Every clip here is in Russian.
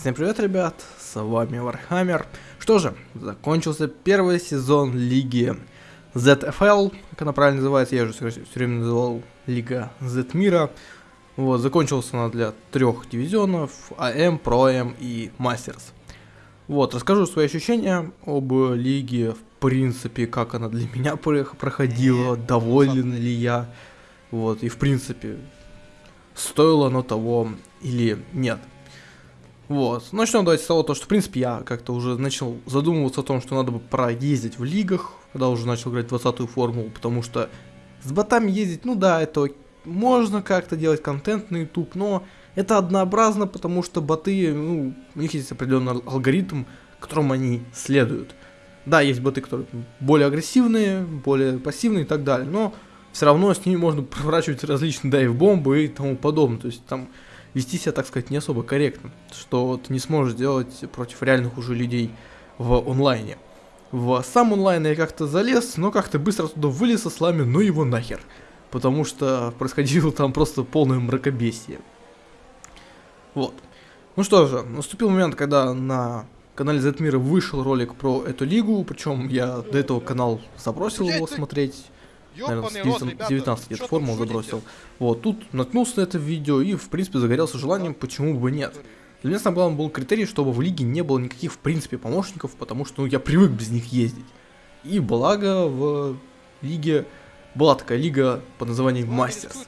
Всем привет, ребят, с вами Вархаммер. Что же, закончился первый сезон Лиги ZFL, как она правильно называется, я же все время называл Лига Z Мира. Вот, закончился она для трех дивизионов, Am, Pro-Am и Masters. Вот, расскажу свои ощущения об лиге, в принципе, как она для меня проходила, доволен ли я, вот, и в принципе, стоило оно того или нет. Вот. Начнем давайте с того, то, что, в принципе, я как-то уже начал задумываться о том, что надо бы проездить в лигах, когда уже начал играть 20-ю формулу, потому что с ботами ездить, ну да, это можно как-то делать контент на YouTube, но это однообразно, потому что боты, ну, у них есть определенный алгоритм, которому они следуют. Да, есть боты, которые более агрессивные, более пассивные и так далее, но все равно с ними можно проворачивать различные дайв-бомбы и тому подобное. То есть там вести себя, так сказать, не особо корректно, что ты не сможешь сделать против реальных уже людей в онлайне. В сам онлайн я как-то залез, но как-то быстро туда вылез со слами, ну его нахер. Потому что происходило там просто полное мракобесие. Вот. Ну что же, наступил момент, когда на канале Зетмира вышел ролик про эту лигу, причем я до этого канал забросил его смотреть наверное, с 19, лет формул забросил. Вот, тут наткнулся на это видео и, в принципе, загорелся желанием, почему бы нет. Для меня самым главным был критерий, чтобы в лиге не было никаких, в принципе, помощников, потому что, ну, я привык без них ездить. И благо в лиге была такая лига под названием Мастерс.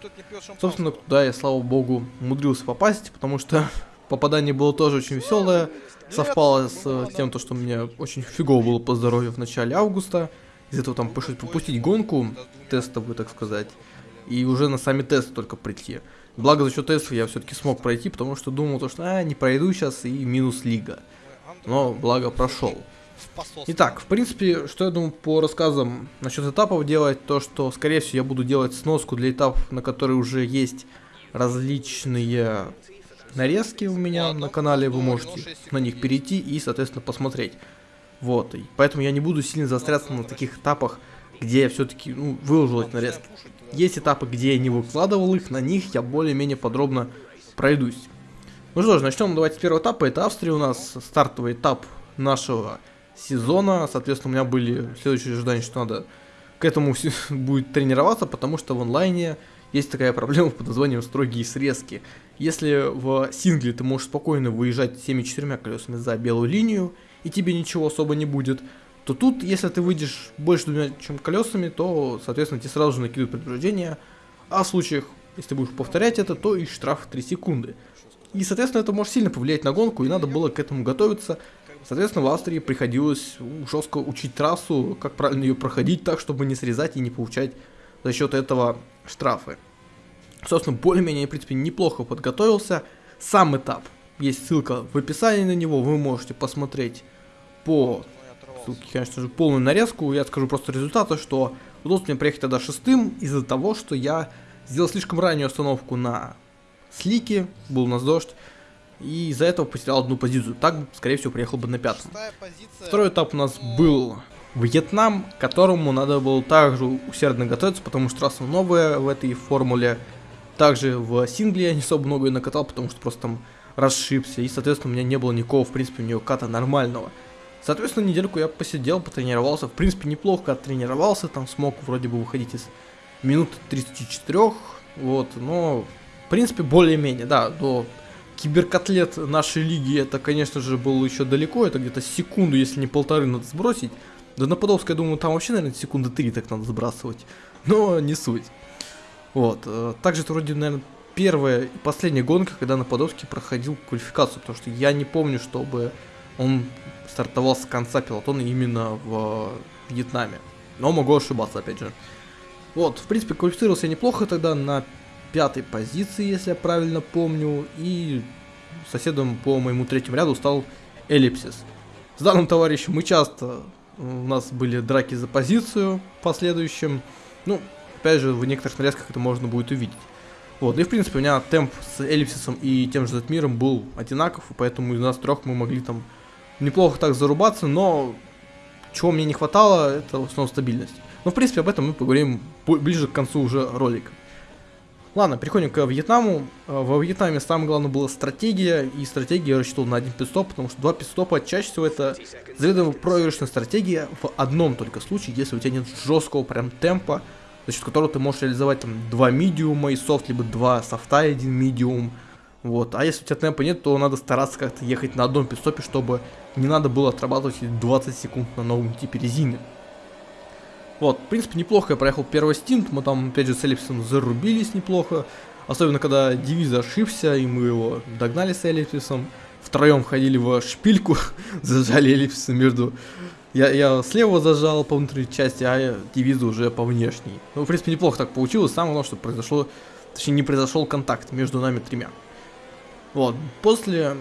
Собственно, туда я, слава богу, умудрился попасть, потому что попадание было тоже очень веселое. Совпало с тем, то, что мне очень фигово было по здоровью в начале августа из этого там пропустить гонку тестовую, так сказать, и уже на сами тесты только прийти. Благо за счет тестов я все-таки смог пройти, потому что думал, то, что а, не пройду сейчас и минус лига. Но благо прошел. Итак, в принципе, что я думаю по рассказам насчет этапов делать, то что, скорее всего, я буду делать сноску для этапов, на которые уже есть различные нарезки у меня на канале, вы можете на них перейти и, соответственно, посмотреть. Вот, и поэтому я не буду сильно заостряться на таких этапах, где я все-таки ну, выложил эти нарезки. Есть этапы, где я не выкладывал их, на них я более-менее подробно пройдусь. Ну что ж, начнем давайте с первого этапа. Это Австрия у нас, стартовый этап нашего сезона. Соответственно, у меня были следующие ожидания, что надо к этому будет тренироваться, потому что в онлайне есть такая проблема под названием строгие срезки. Если в сингле ты можешь спокойно выезжать всеми четырьмя колесами за белую линию, и тебе ничего особо не будет, то тут, если ты выйдешь больше двумя чем колесами, то, соответственно, тебе сразу же накидывают предупреждение, а в случаях, если ты будешь повторять это, то и штраф 3 секунды. И, соответственно, это может сильно повлиять на гонку, и надо было к этому готовиться. Соответственно, в Австрии приходилось жестко учить трассу, как правильно ее проходить так, чтобы не срезать и не получать за счет этого штрафы. Собственно, более-менее, в принципе, неплохо подготовился. Сам этап, есть ссылка в описании на него, вы можете посмотреть по ссылке, конечно же, полную нарезку. Я скажу просто результаты, что удалось мне приехать тогда шестым из-за того, что я сделал слишком раннюю остановку на слике, был у нас дождь, и из-за этого потерял одну позицию. Так, скорее всего, приехал бы на пятом. Второй этап у нас был Вьетнам, к которому надо было также усердно готовиться, потому что трасса новая в этой формуле. Также в сингле я не особо много ее накатал, потому что просто там расшибся, и, соответственно, у меня не было никакого, в принципе, у нее ката нормального. Соответственно, недельку я посидел, потренировался. В принципе, неплохо оттренировался. Там смог вроде бы выходить из минут 34. Вот, но, в принципе, более-менее, да, до киберкотлет нашей лиги это, конечно же, было еще далеко. Это где-то секунду, если не полторы, надо сбросить. На Подолской, я думаю, там вообще, наверное, секунды три так надо сбрасывать. Но не суть. Вот. Э, также это вроде, наверное, первая и последняя гонка, когда на Подолске проходил квалификацию. Потому что я не помню, чтобы он стартовал с конца пилотона именно в Вьетнаме. Но могу ошибаться, опять же. Вот, в принципе, квалифицировался неплохо тогда на пятой позиции, если я правильно помню. И соседом по моему третьему ряду стал Эллипсис. С данным товарищем мы часто... У нас были драки за позицию в последующем. Ну, опять же, в некоторых нарезках это можно будет увидеть. Вот, и в принципе у меня темп с Эллипсисом и тем же Затмиром был одинаков, и поэтому из нас трех мы могли там неплохо так зарубаться, но чего мне не хватало, это в основном стабильность. Но в принципе об этом мы поговорим ближе к концу уже ролика. Ладно, переходим к Вьетнаму. Э, во Вьетнаме самое главное была стратегия, и стратегия я рассчитывал на один пидстоп, потому что два пидстопа чаще всего это заведомо проигрышная стратегия в одном только случае, если у тебя нет жесткого прям темпа, за счет которого ты можешь реализовать там два медиума и софт, либо два софта и один медиум. Вот. А если у тебя темпа нет, то надо стараться как-то ехать на одном пидстопе, чтобы не надо было отрабатывать 20 секунд на новом типе резины. Вот, в принципе, неплохо я проехал первый стинт, мы там, опять же, с Эллипсом зарубились неплохо. Особенно, когда Девиз ошибся, и мы его догнали с Эллипсом. Втроем ходили в шпильку, зажали Эллипса между... Я, я слева зажал по внутренней части, а Девиза уже по внешней. Ну, в принципе, неплохо так получилось. Самое главное, что произошло... Точнее, не произошел контакт между нами тремя. Вот, после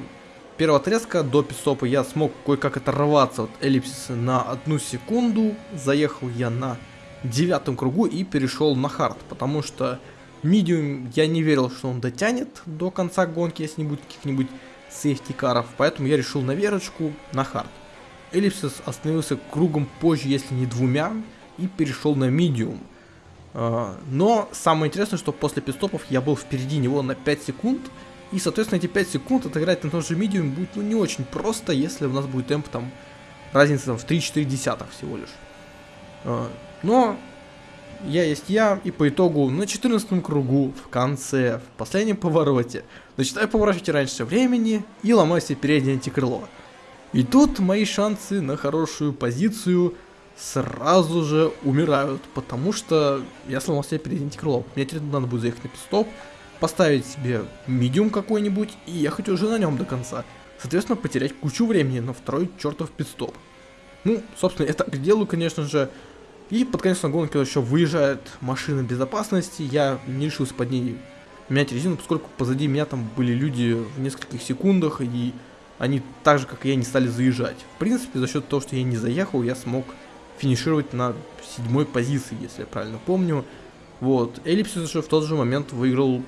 первого отрезка до пистопа я смог кое-как оторваться от эллипсиса на одну секунду. Заехал я на девятом кругу и перешел на хард, потому что medium я не верил, что он дотянет до конца гонки, если не будет каких-нибудь safety car ов, поэтому я решил наверочку на hard. Эллипсис остановился кругом позже, если не двумя, и перешел на medium. А, но самое интересное, что после питстопов я был впереди него на 5 секунд, и, соответственно, эти 5 секунд отыграть на тот же medium будет ну, не очень просто, если у нас будет темп там разница там, в 3-4 десятых всего лишь. А, но я есть я, и по итогу на 14 кругу, в конце, в последнем повороте, начинаю поворачивать раньше времени и ломаю себе переднее антикрыло. И тут мои шансы на хорошую позицию сразу же умирают, потому что я сломал себе переднее антикрыло. Мне теперь надо будет заехать на пистоп, поставить себе медиум какой-нибудь и ехать уже на нем до конца. Соответственно, потерять кучу времени на второй чертов пидстоп. Ну, собственно, я так делаю, конечно же. И под конец гонки еще выезжает машина безопасности. Я не решился под ней менять резину, поскольку позади меня там были люди в нескольких секундах, и они так же, как и я, не стали заезжать. В принципе, за счет того, что я не заехал, я смог финишировать на седьмой позиции, если я правильно помню. Вот. Эллипсис же в тот же момент выиграл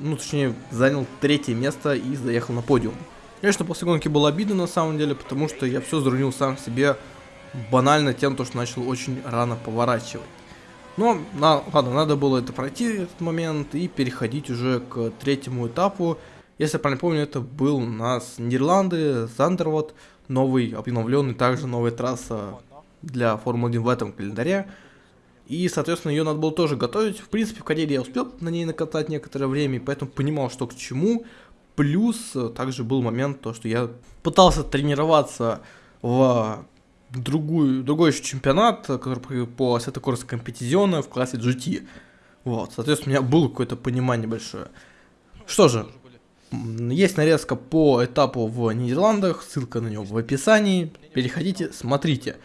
ну, точнее, занял третье место и заехал на подиум. Конечно, после гонки было обидно на самом деле, потому что я все зарунил сам себе банально тем, то, что начал очень рано поворачивать. Но, на, ладно, надо было это пройти, этот момент, и переходить уже к третьему этапу. Если я правильно помню, это был у нас Нидерланды, Зандервот, новый, обновленный, также новая трасса для Формулы-1 в этом календаре. И, соответственно, ее надо было тоже готовить. В принципе, в карьере я успел на ней накатать некоторое время, поэтому понимал, что к чему. Плюс э, также был момент, то, что я пытался тренироваться в другую, другой еще чемпионат, который по Assetto Corsa Competizione в классе GT. Вот, соответственно, у меня было какое-то понимание большое. Что же, есть нарезка по этапу в Нидерландах, ссылка на него в описании. Переходите, смотрите.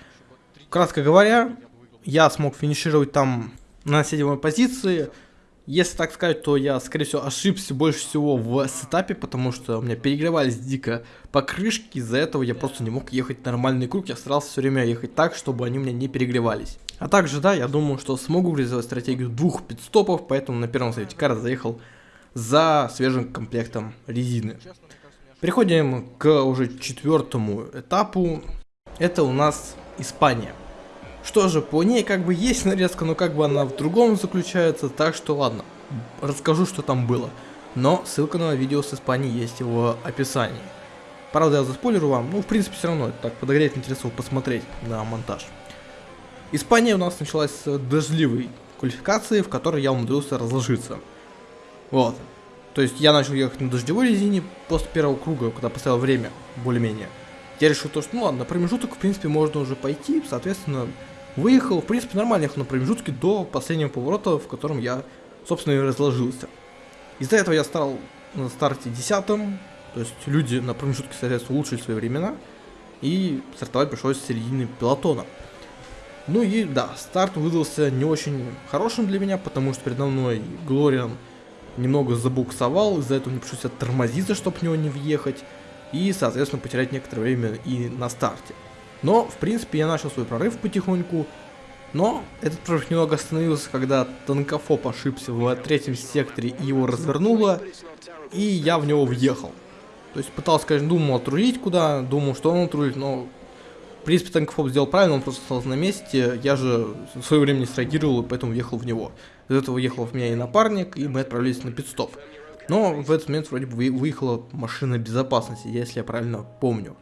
Кратко говоря, я смог финишировать там на седьмой позиции. Если так сказать, то я, скорее всего, ошибся больше всего в сетапе, потому что у меня перегревались дико покрышки, из-за этого я просто не мог ехать нормальный круг, я старался все время ехать так, чтобы они у меня не перегревались. А также, да, я думаю, что смогу реализовать стратегию двух пидстопов, поэтому на первом совете кара заехал за свежим комплектом резины. Переходим к уже четвертому этапу. Это у нас Испания. Что же, по ней как бы есть нарезка, но как бы она в другом заключается, так что ладно, расскажу, что там было. Но ссылка на видео с Испании есть в описании. Правда, я заспойлеру вам, ну, в принципе, все равно, это так подогреет интерес посмотреть на монтаж. Испания у нас началась с дождливой квалификации, в которой я умудрился разложиться. Вот. То есть я начал ехать на дождевой резине после первого круга, когда поставил время, более-менее. Я решил то, что, ну ладно, на промежуток, в принципе, можно уже пойти, соответственно, Выехал, в принципе, нормально ехал на промежутке до последнего поворота, в котором я, собственно, и разложился. Из-за этого я стал на старте десятым, то есть люди на промежутке, соответственно, улучшили свои времена, и стартовать пришлось с середины пилотона. Ну и да, старт выдался не очень хорошим для меня, потому что передо мной Глориан немного забуксовал, из-за этого мне пришлось оттормозиться, чтобы в него не въехать, и, соответственно, потерять некоторое время и на старте. Но, в принципе, я начал свой прорыв потихоньку. Но этот прорыв немного остановился, когда Танкофоп ошибся в третьем секторе и его развернуло. И я в него въехал. То есть пытался, конечно, думал отрулить куда, думал, что он отрулит, но принципе, Танкофоб сделал правильно, он просто остался на месте. Я же в свое время не среагировал, и поэтому въехал в него. Из этого ехал в меня и напарник, и мы отправились на пидстоп. Но в этот момент вроде бы выехала машина безопасности, если я правильно помню.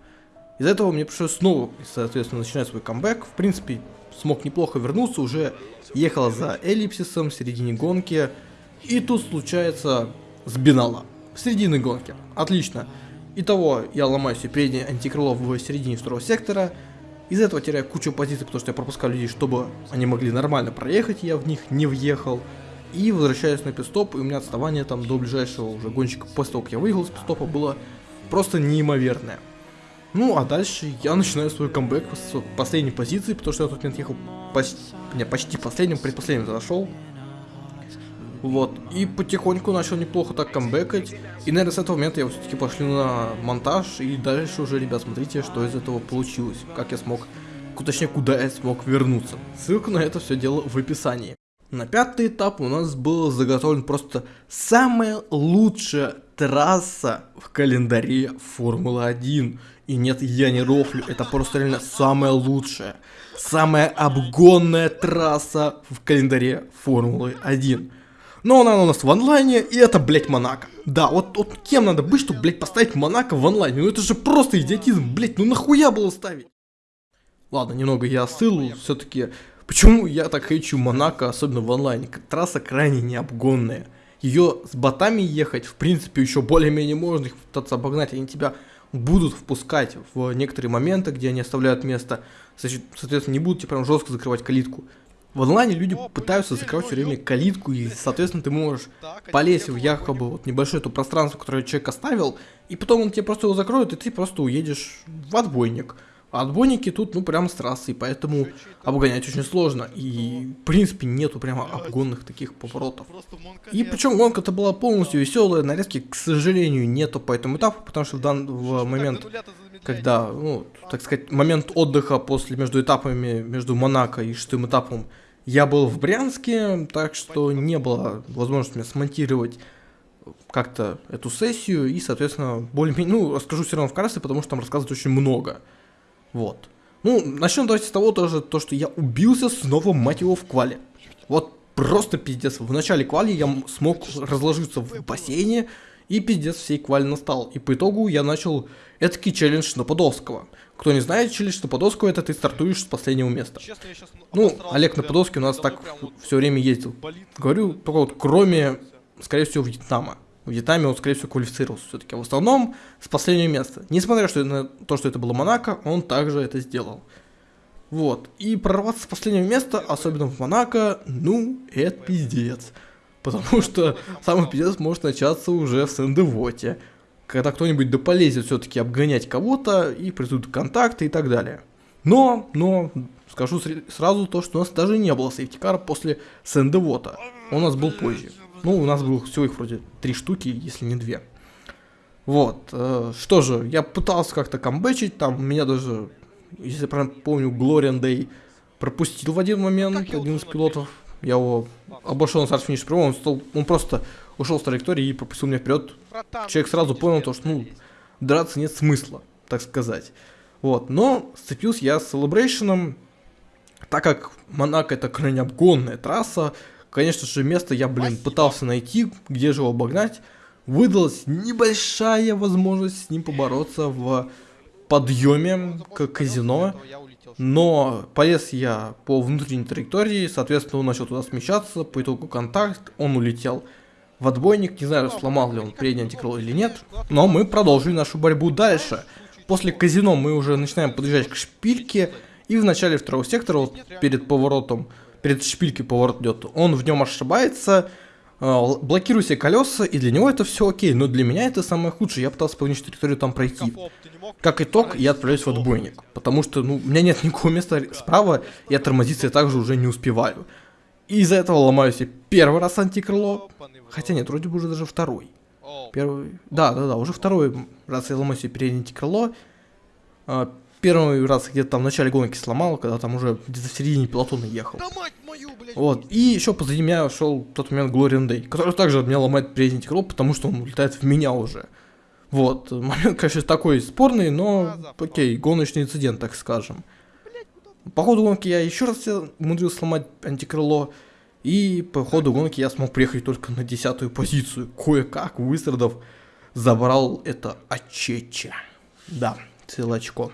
Из-за этого мне пришлось снова, соответственно, начинать свой камбэк. В принципе, смог неплохо вернуться, уже ехал за эллипсисом в середине гонки. И тут случается сбинала в середине гонки. Отлично. Итого я ломаю себе переднее антикрыло в середине второго сектора. Из этого теряю кучу позиций, потому что я пропускал людей, чтобы они могли нормально проехать, я в них не въехал. И возвращаюсь на пистоп, и у меня отставание там до ближайшего уже гонщика после того, как я выехал с пистопа, было просто неимоверное. Ну, а дальше я начинаю свой камбэк с последней позиции, потому что я тут момент ехал почти, не, почти последним, предпоследним зашел. Вот, и потихоньку начал неплохо так камбэкать. И, наверное, с этого момента я все-таки пошли на монтаж, и дальше уже, ребят, смотрите, что из этого получилось. Как я смог, точнее, куда я смог вернуться. Ссылка на это все дело в описании. На пятый этап у нас был заготовлен просто самая лучшая трасса в календаре Формулы-1. И нет, я не рофлю, это просто реально самая лучшая, самая обгонная трасса в календаре Формулы-1. Но она у нас в онлайне, и это, блять, Монако. Да, вот, вот кем надо быть, чтобы, блять, поставить Монако в онлайне? Ну это же просто идиотизм, блять, ну нахуя было ставить? Ладно, немного я остыл, все-таки... Почему я так хочу Монако, особенно в онлайне? Трасса крайне необгонная. Ее с ботами ехать, в принципе, еще более-менее можно их пытаться обогнать, они тебя будут впускать в некоторые моменты, где они оставляют место, соответственно, не будут тебе прям жестко закрывать калитку. В онлайне люди пытаются закрывать все время калитку, и, соответственно, ты можешь полезть в якобы вот небольшое то пространство, которое человек оставил, и потом он тебе просто его закроет, и ты просто уедешь в отбойник. А отбойники тут, ну, прямо с трассы, поэтому обгонять очень сложно. И, в принципе, нету прямо обгонных таких поворотов. И причем гонка-то была полностью веселая, нарезки, к сожалению, нету по этому этапу, потому что в данный момент, когда, ну, так сказать, момент отдыха после между этапами, между Монако и шестым этапом, я был в Брянске, так что не было возможности мне смонтировать как-то эту сессию, и, соответственно, более-менее, ну, расскажу все равно вкратце, потому что там рассказывать очень много. Вот. Ну, начнем давайте с того тоже, то, что я убился снова, мать его, в квале. Вот просто пиздец. В начале квали я смог разложиться в бассейне, и пиздец всей квали настал. И по итогу я начал этакий челлендж на Подолского. Кто не знает, челлендж на Подолского, это ты стартуешь с последнего места. Ну, Олег на Подолске у нас так все время ездил. Говорю, только вот кроме, скорее всего, Вьетнама. В Вьетнаме он, скорее всего, квалифицировался все-таки. В основном с последнего места. Несмотря что на то, что это было Монако, он также это сделал. Вот. И прорваться с последнего места, особенно в Монако, ну, это пиздец. Потому что самый пиздец может начаться уже в Сендевоте. Когда кто-нибудь да полезет все-таки обгонять кого-то, и придут контакты и так далее. Но, но, скажу сразу то, что у нас даже не было сейфтикара после Сендевота. Он у нас был позже. Ну, у нас было всего их вроде три штуки, если не две. Вот, э, что же, я пытался как-то камбэчить, там меня даже, если я правильно помню, Глориан Дэй пропустил в один момент, один из пилотов. Я его обошел на старт финиш прямого, он, стал, он просто ушел с траектории и пропустил меня вперед. Человек сразу понял то, что, ну, драться нет смысла, так сказать. Вот, но сцепился я с Celebration, так как Монако это крайне обгонная трасса, Конечно же, место я, блин, пытался найти, где же его обогнать. Выдалась небольшая возможность с ним побороться в подъеме к казино. Но полез я по внутренней траектории, соответственно, он начал туда смещаться, по итогу контакт, он улетел в отбойник, не знаю, сломал ли он передний антикрыло или нет, но мы продолжили нашу борьбу дальше. После казино мы уже начинаем подъезжать к шпильке, и в начале второго сектора, вот перед поворотом, перед шпилькой поворот идет, он в нем ошибается, э, блокирую себе колеса, и для него это все окей, но для меня это самое худшее, я пытался по внешней территории там пройти. Как итог, я отправляюсь в отбойник, потому что, ну, у меня нет никакого места справа, я тормозиться я также уже не успеваю. И из-за этого ломаю себе первый раз антикрыло, хотя нет, вроде бы уже даже второй. Первый, да, да, да, уже второй раз я ломаю себе переднее антикрыло, а, первый раз где-то там в начале гонки сломал, когда там уже где-то в середине пилотона ехал. Да мать мою, блядь. Вот, и еще позади меня шел тот момент Глориан Дэй, который также от меня ломает передний крыло, потому что он улетает в меня уже. Вот, момент, конечно, такой спорный, но, окей, гоночный инцидент, так скажем. По ходу гонки я еще раз умудрился сломать антикрыло, и по ходу гонки я смог приехать только на десятую позицию. Кое-как, выстрадав, забрал это очече. Да, целое очко.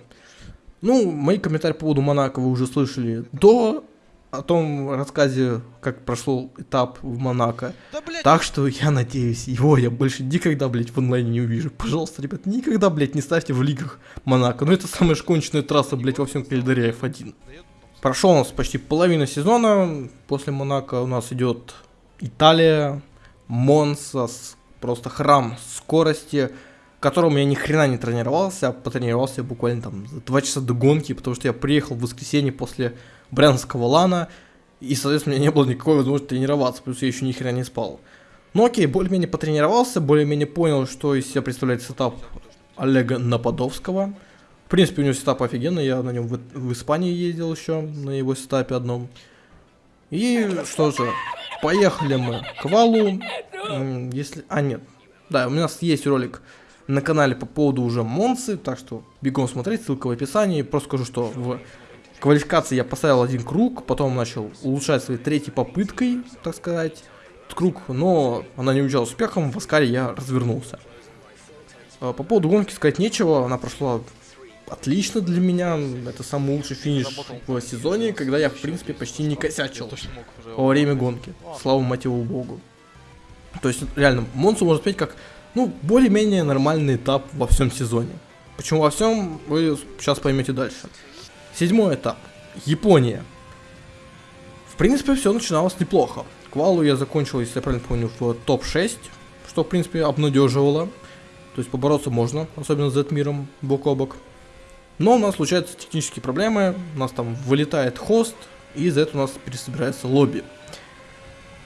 Ну, мои комментарии по поводу Монако вы уже слышали до о том рассказе, как прошел этап в Монако. Да, так что я надеюсь, его я больше никогда, блядь, в онлайне не увижу. Пожалуйста, ребят, никогда, блядь, не ставьте в лигах Монако. Ну это самая конченная трасса, блядь, во всем календаре F1. Прошел у нас почти половина сезона. После Монако у нас идет Италия, Монца, просто храм скорости, которому я ни хрена не тренировался, а потренировался буквально там за 2 часа до гонки, потому что я приехал в воскресенье после брянского лана, и, соответственно, у меня не было никакой возможности тренироваться, плюс я еще ни хрена не спал. Ну окей, более-менее потренировался, более-менее понял, что из себя представляет сетап Олега Нападовского. В принципе, у него сетап офигенный, я на нем в, в Испании ездил еще, на его сетапе одном. И что же, поехали мы квалу. Если... А, нет. Да, у нас есть ролик на канале по поводу уже Монцы, так что бегом смотреть, ссылка в описании. Просто скажу, что в квалификации я поставил один круг, потом начал улучшать своей третьей попыткой, так сказать, круг, но она не увенчалась успехом, в Аскаре я развернулся. А, по поводу гонки сказать нечего, она прошла отлично для меня. Это самый лучший финиш в сезоне, когда я, в принципе, почти не косячил во время гонки. Слава мотиву богу. То есть, реально, Монсу можно сказать как, ну, более-менее нормальный этап во всем сезоне. Почему во всем, вы сейчас поймете дальше. Седьмой этап. Япония. В принципе, все начиналось неплохо. Квалу я закончил, если я правильно помню, в топ-6, что, в принципе, обнадеживало. То есть побороться можно, особенно с Z-миром бок о бок. Но у нас случаются технические проблемы, у нас там вылетает хост, и из-за этого у нас пересобирается лобби.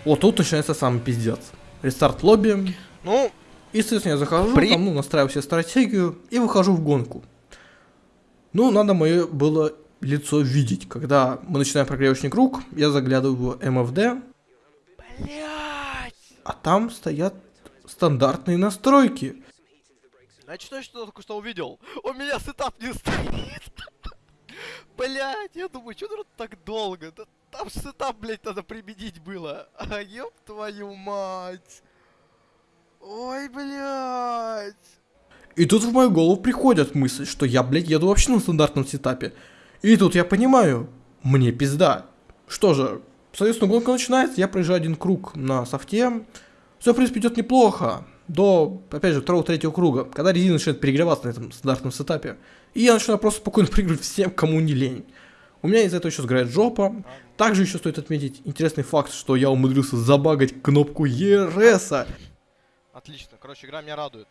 Вот тут начинается самый пиздец. Рестарт лобби. Ну, и, соответственно, я захожу, при... там, ну, настраиваю себе стратегию и выхожу в гонку. Ну, надо мое было лицо видеть. Когда мы начинаем прогревочный круг, я заглядываю в МФД. Блять! А там стоят стандартные настройки. Значит, что только что увидел? У меня сетап не стоит. Блять, я думаю, что тут так долго? Да, там сетап, блять, надо применить было. А ёб твою мать. Ой, блять. И тут в мою голову приходит мысль, что я, блядь, еду вообще на стандартном сетапе. И тут я понимаю, мне пизда. Что же, соответственно, гонка начинается, я проезжаю один круг на софте. Все, в принципе, идет неплохо до, опять же, второго-третьего круга, когда резина начинает перегреваться на этом стандартном сетапе. И я начинаю просто спокойно проигрывать всем, кому не лень. У меня из-за этого еще сгорает жопа. Также еще стоит отметить интересный факт, что я умудрился забагать кнопку ERS. Отлично, короче, игра меня радует.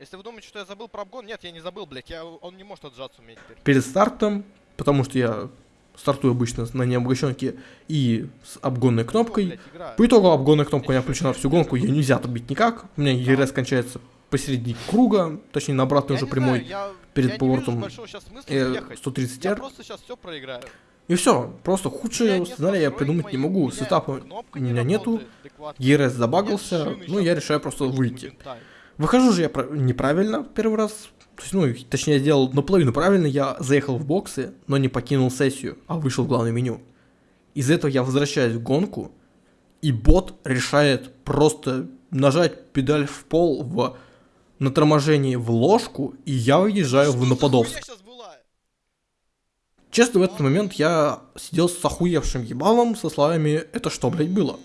Если вы думаете, что я забыл про обгон, нет, я не забыл, блядь, я, он не может отжаться у меня теперь. Перед стартом, потому что я стартую обычно на необогащенке и с обгонной кнопкой. По итогу обгонная кнопка у меня включена всю гонку, ее нельзя отобить никак. У меня ЕРС кончается посередине круга, точнее на обратной уже прямой, перед поворотом 130R. И все, просто худшее сценарий я придумать не могу. Сетапа у меня нету, ЕРС забагался, ну я решаю просто выйти. Выхожу же я неправильно первый раз, то есть, ну, точнее, я сделал наполовину правильно, я заехал в боксы, но не покинул сессию, а вышел в главное меню. Из этого я возвращаюсь в гонку, и бот решает просто нажать педаль в пол в на торможении в ложку, и я выезжаю в Нападовск. Честно, в этот момент я сидел с охуевшим ебалом со словами «Это что, блядь, было?»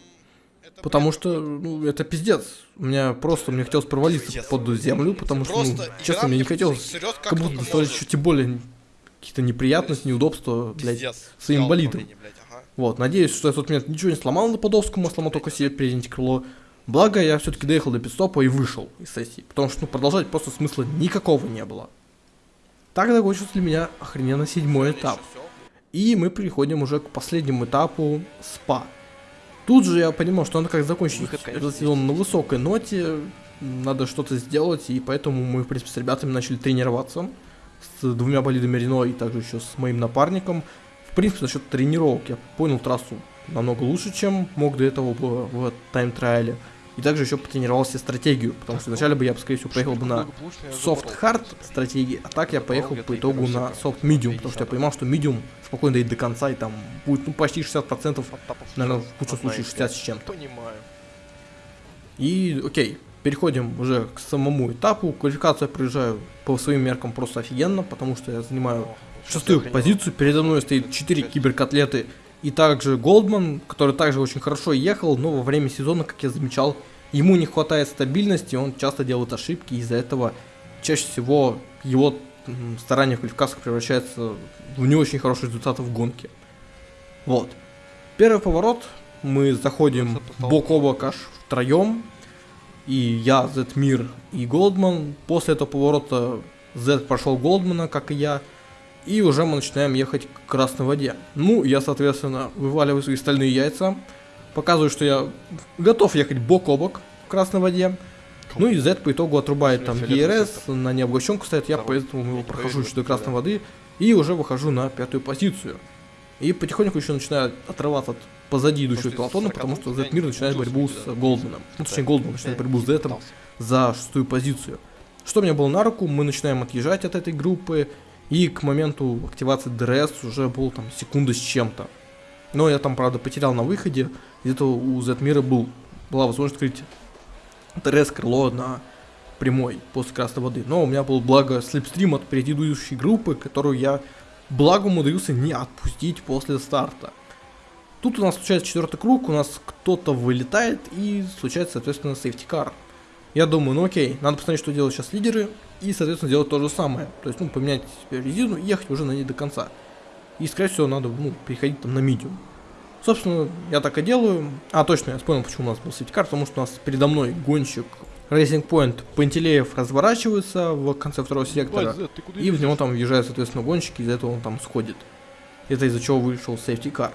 Потому что, ну, это пиздец. У меня просто, мне хотелось провалиться под землю, потому что, ну, честно, мне не хотелось, как будто доставлять еще тем более какие-то неприятности, неудобства, блядь, своим болидом. Вот, надеюсь, что я в тот момент ничего не сломал на Подовскому, а сломал только себе переднее крыло. Благо, я все-таки доехал до пидстопа и вышел из сессии, потому что, ну, продолжать просто смысла никакого не было. Так закончился для меня охрененно седьмой этап. И мы переходим уже к последнему этапу СПА. Тут же я понимал, что надо как закончить Выход, этот сезон на высокой ноте, надо что-то сделать, и поэтому мы, в принципе, с ребятами начали тренироваться с двумя болидами Рено и также еще с моим напарником. В принципе, насчет тренировок я понял трассу намного лучше, чем мог до этого в, в тайм-трайле. И также еще потренировался стратегию, потому что вначале бы я, скорее всего, поехал бы на soft-hard стратегии, а так я поехал по итогу на soft-medium, потому что я понимал, что medium спокойно дойдет до конца, и там будет ну, почти 60%, наверное, в лучшем случае 60 с чем-то. И, окей, переходим уже к самому этапу. Квалификацию я проезжаю по своим меркам просто офигенно, потому что я занимаю шестую позицию. Передо мной стоит 4 киберкотлеты и также Голдман, который также очень хорошо ехал, но во время сезона, как я замечал, ему не хватает стабильности, он часто делает ошибки, из-за этого чаще всего его старания в квалификациях превращаются в не очень хорошие результаты в гонке. Вот. Первый поворот, мы заходим бок о бок аж втроем, и я, Зетмир и Голдман. После этого поворота Зет прошел Голдмана, как и я, и уже мы начинаем ехать к красной воде. Ну, я, соответственно, вываливаю свои стальные яйца, показываю, что я готов ехать бок о бок в красной воде. Ну и Z по итогу отрубает там ERS, на необогащенку стоит, я поэтому его прохожу еще до красной воды и уже выхожу на пятую позицию. И потихоньку еще начинаю отрываться от позади идущего пелотона, потому что Z мир начинает борьбу с Голдманом. Ну, точнее, Голдман начинает борьбу с Z за шестую позицию. Что мне было на руку, мы начинаем отъезжать от этой группы, и к моменту активации DRS уже был там секунда с чем-то. Но я там, правда, потерял на выходе. Где-то у Z-мира был, была возможность открыть DRS крыло на прямой после красной воды. Но у меня был благо slipstream от предыдущей группы, которую я благо умудрился не отпустить после старта. Тут у нас случается четвертый круг, у нас кто-то вылетает и случается, соответственно, сейфтикар. Я думаю, ну окей, надо посмотреть, что делают сейчас лидеры, и, соответственно, делать то же самое. То есть, ну, поменять резину и ехать уже на ней до конца. И, скорее всего, надо, ну, переходить там на медиум. Собственно, я так и делаю. А, точно, я вспомнил, почему у нас был сейфтикар, потому что у нас передо мной гонщик Racing Point Пантелеев разворачивается в конце второго сектора, и в него там въезжают, соответственно, гонщики, из-за этого он там сходит. Это из-за чего вышел сейфтикар.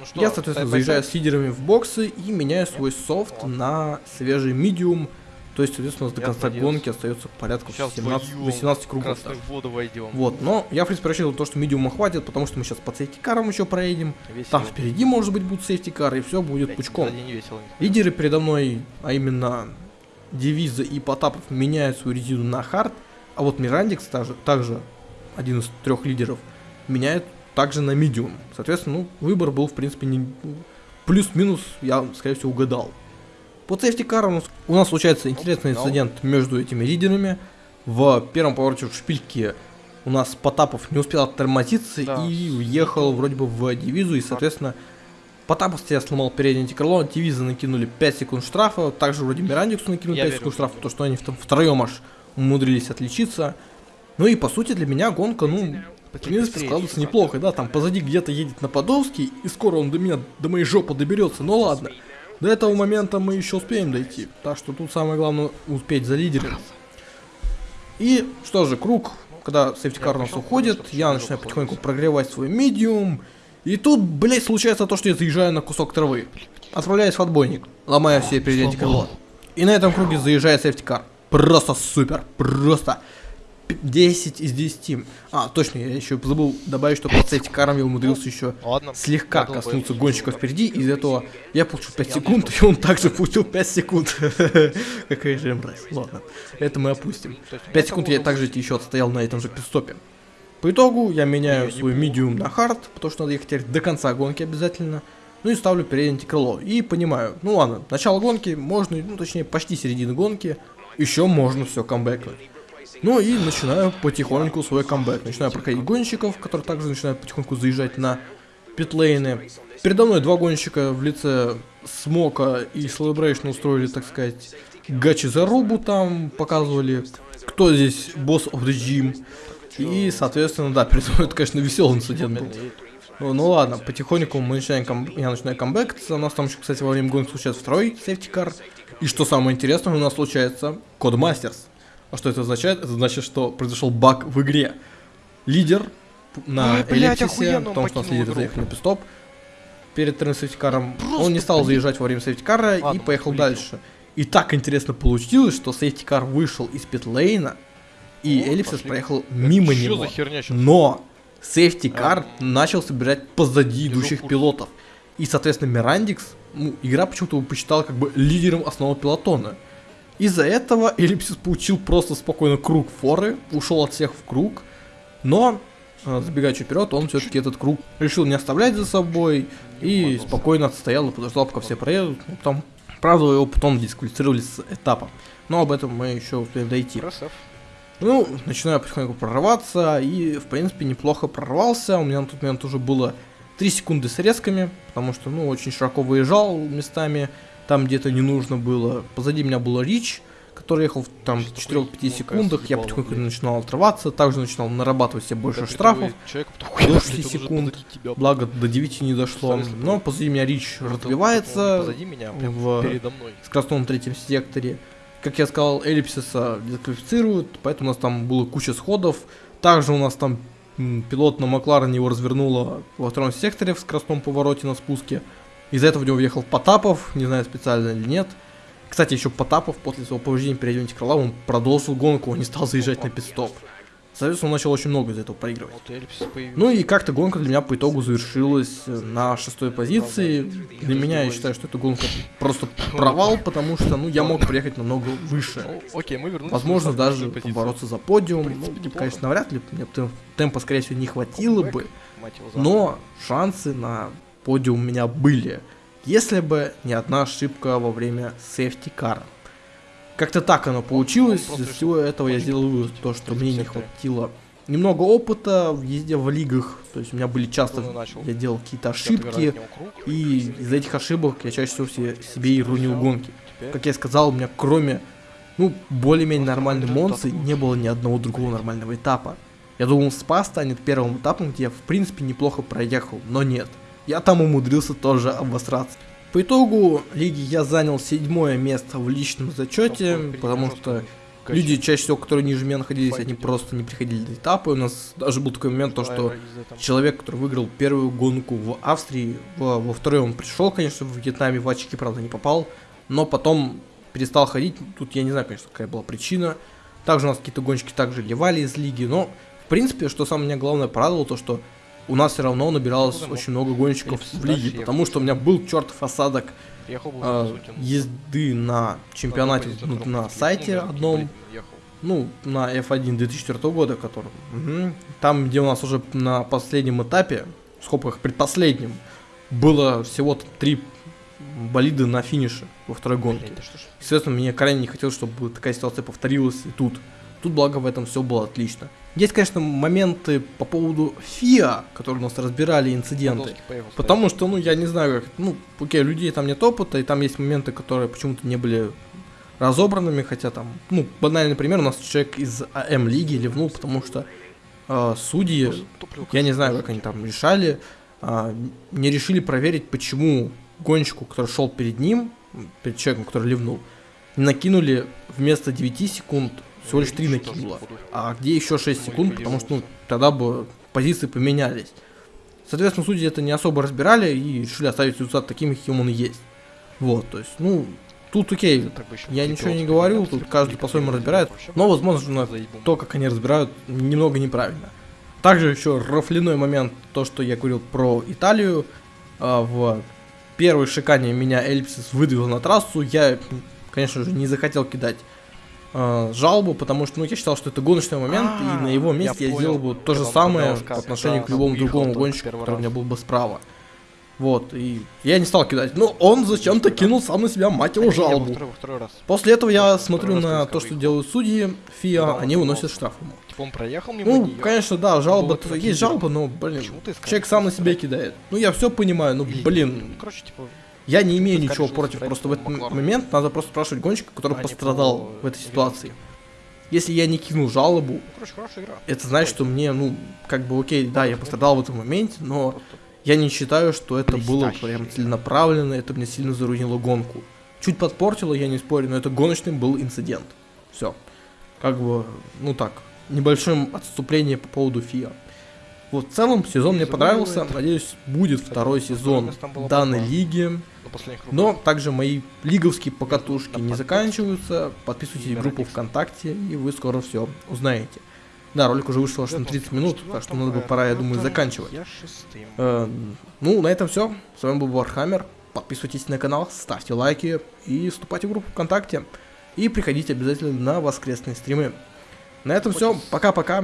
Ну что, я, соответственно, заезжаю с лидерами в боксы и меняю свой софт на свежий медиум, то есть, соответственно, до конца надеюсь. гонки остается порядка 17-18 кругов. Вот, но я, в принципе, рассчитывал то, что медиума хватит, потому что мы сейчас по сейфтикарам еще проедем. Весело. Там впереди, может быть, будут сейфтикары, и все будет Блять, пучком. Весело, Лидеры передо мной, а именно Девиза и Потапов, меняют свою резину на хард, а вот Мирандикс также, также один из трех лидеров, меняет также на медиум. Соответственно, ну, выбор был, в принципе, не... плюс-минус, я, скорее всего, угадал. По сейфтикарам у нас случается интересный инцидент между этими лидерами. В первом повороте в шпильке у нас Потапов не успел оттормозиться да. и уехал вроде бы в дивизу, и, соответственно, Потапов себя сломал переднее антикрыло, дивизы накинули 5 секунд штрафа, также вроде Мирандиксу накинули 5 секунд штрафа, то что они втроем аж умудрились отличиться. Ну и по сути для меня гонка, ну, в принципе, складывается неплохо, да, там позади где-то едет Нападовский, и скоро он до меня, до моей жопы доберется, но ладно. До этого момента мы еще успеем дойти. Так что тут самое главное успеть за лидером. И что же, круг, когда сейфтикар у нас уходит, я начинаю потихоньку прогревать свой медиум. И тут, блять, случается то, что я заезжаю на кусок травы. Отправляюсь в отбойник, ломаю все передние крыло. И на этом круге заезжает сейфтикар. Просто супер, просто 10 из 10. А, точно, я еще забыл добавить, что под сейфтикаром я умудрился еще Ладно. слегка коснуться гонщика впереди, из этого я получил 5 секунд, и он также получил 5 секунд. Какая же мразь. Ладно, это мы опустим. 5 секунд я также еще отстоял на этом же пидстопе. По итогу я меняю свой медиум на хард, потому что надо ехать до конца гонки обязательно. Ну и ставлю переднее крыло. И понимаю, ну ладно, начало гонки можно, ну точнее почти середина гонки, еще можно все камбэкнуть. Ну и начинаю потихоньку свой камбэк. Начинаю проходить гонщиков, которые также начинают потихоньку заезжать на питлейны. Передо мной два гонщика в лице Смока и Celebration устроили, так сказать, гачи зарубу там, показывали, кто здесь boss of the gym. И, соответственно, да, передо мной это, конечно, веселый инцидент был. Ну, ну ладно, потихоньку мы начинаем кам... я начинаю камбэк. У нас там еще, кстати, во время гонки случается второй сейфтикар. И что самое интересное, у нас случается Codemasters. А что это означает? Это значит, что произошел баг в игре. Лидер на Ой, эллипсисе, потому что у нас лидеры заехали на пит-стоп перед вторым сейфтикаром. Он не стал заезжать во время сейфтикара и поехал улетел. дальше. И так интересно получилось, что сейфтикар вышел из питлейна, и О, Эллипсис пошли. проехал мимо это него. Херня Но сейфтикар а. начал собирать позади идущих пилотов. И, соответственно, Мирандикс ну, игра почему-то его посчитала как бы лидером основного пелотона. Из-за этого Эллипсис получил просто спокойно круг форы, ушел от всех в круг, но, э, забегая чуть вперед, он все-таки этот круг решил не оставлять за собой и спокойно отстоял и подождал, пока все проедут. Ну, Потом, правда, его потом дисквалифицировали с этапа. Но об этом мы еще успеем дойти. Красав. Ну, начинаю потихоньку прорываться, и, в принципе, неплохо прорвался. У меня на тот момент уже было 3 секунды с резками, потому что, ну, очень широко выезжал местами, там где-то не нужно было. Позади меня был Рич, который ехал в, там в 4-5 секундах, я потихоньку начинал отрываться, также начинал нарабатывать себе больше штрафов. до 6 секунд. Благо, до 9 не дошло. Но позади меня Рич разбивается в скоростном третьем секторе. Как я сказал, эллипсиса дисквалифицируют, поэтому у нас там было куча сходов. Также у нас там пилот на Макларене его развернуло во втором секторе в скоростном повороте на спуске. Из-за этого в него въехал Потапов, не знаю специально или нет. Кстати, еще Потапов после своего повреждения перейдем крыла, он продолжил гонку, он не стал заезжать на пидстоп. Соответственно, он начал очень много из этого проигрывать. Ну и как-то гонка для меня по итогу завершилась э, на шестой позиции. Для меня я считаю, что эта гонка просто провал, потому что, ну, я мог приехать намного выше. Ну. Возможно, даже побороться за подиум. Ну, конечно, навряд ли. Мне тем- темпа, скорее всего, не хватило бы. Но шансы на подиум у меня были. Если бы не одна ошибка во время сейфти кара. Как-то так оно получилось. просто Из всего этого я сделал вывод, то, что мне не хватило немного опыта в езде в лигах. То есть у меня были часто, и начал. я делал какие-то ошибки. И из этих ошибок я чаще всего все- себе и рунил гонки. Как я сказал, у меня кроме, ну, более-менее нормальной лучше. не было ни одного другого нормального этапа. Я думал, СПА станет первым этапом, где я, в принципе, неплохо проехал, но нет. Я там умудрился тоже обосраться. По итогу лиги я занял седьмое место в личном зачете, потому что люди чаще всего, которые ниже меня находились, они просто не приходили на этапы. У нас даже был такой момент, то, что человек, который выиграл первую гонку в Австрии, во, во второй он пришел, конечно, в Вьетнаме, в очки, правда, не попал, но потом перестал ходить. Тут я не знаю, конечно, какая была причина. Также у нас какие-то гонщики также ливали из лиги, но, в принципе, что самое меня главное порадовало, то, что у нас все равно набиралось Ну, очень много гонщиков в лиге, потому что у меня был чертов осадок Сутин. езды на чемпионате, ну, втором на сайте Ну, одном, ну, на F1 2004 года, который... мгм. Там, где у нас уже на последнем этапе, в скобках предпоследнем, было всего три болиды на финише во второй гонке. Блин, что ж. Естественно, мне крайне не хотелось, чтобы такая ситуация повторилась и тут. Тут, благо, в этом все было отлично. Есть, конечно, моменты по поводу ФИА, которые у нас разбирали инциденты. Потому что, ну, я не знаю, как, ну, окей, людей там нет опыта, и там есть моменты, которые почему-то не были разобранными, хотя там, ну, банальный пример, у нас человек из АМ лиги ливнул, потому что э, судьи, я не знаю, как они там решали, а, не решили проверить, почему гонщику, который шел перед ним, перед человеком, который ливнул, накинули вместо 9 секунд всего лишь 3 Что-то накинуло. походу. А где еще 6 Ну, секунд, потому что ну, тогда бы позиции поменялись. Соответственно, судьи это не особо разбирали и решили оставить результат таким, каким он есть. Вот, то есть, ну, тут окей, еще я ничего не говорю, тут каждый по-своему разбирает, но, возможно, то, как они разбирают, немного неправильно. Также еще рафляной момент, то, что я говорил про Италию, а, в первой шикане меня Эльпсис выдвинул на трассу, я, конечно же, не захотел кидать а, жалобу, потому что, ну, я считал, что это гоночный момент, и на его А, месте я я, сделал бы то же самое по отношению к любому другому гонщику, который у меня был бы справа. Вот, и я не стал кидать. Но он зачем-то кинул сам на себя, мать его, жалобу. второй- во второй раз. После этого я смотрю на то, что делают судьи ФИА, они он выносят штраф ему. Типа он проехал мимо Ну, неё. конечно, да, жалоба, есть жалоба, но, блин, человек сам на себе кидает. Ну, я все понимаю, ну, блин, Ну, короче, типа, я не имею ничего против, просто в этот Макларен. момент надо просто спрашивать гонщика, который а пострадал по в этой ситуации. Если я не кинул жалобу, Ну, короче, это значит, что мне, ну, как бы, окей, да, я пострадал в этом моменте, но я не считаю, что это было прям целенаправленно, это мне сильно зарунило гонку. Чуть подпортило, я не спорю, но это гоночный был инцидент. Все. Как бы, ну так, небольшое отступление по поводу ФИА. Вот в целом сезон мне понравился, надеюсь, будет второй сезон данной лиги. Но также мои лиговские покатушки не заканчиваются. Подписывайтесь в группу. ВКонтакте, и вы скоро все узнаете. Да, ролик уже вышел аж на 30 минут, так что надо бы пора, я думаю, заканчивать. Э, ну, на этом все. С вами был Вархаммер. подписывайтесь на канал, ставьте лайки и вступайте в группу ВКонтакте. И приходите обязательно на воскресные стримы. На этом все. Пока-пока.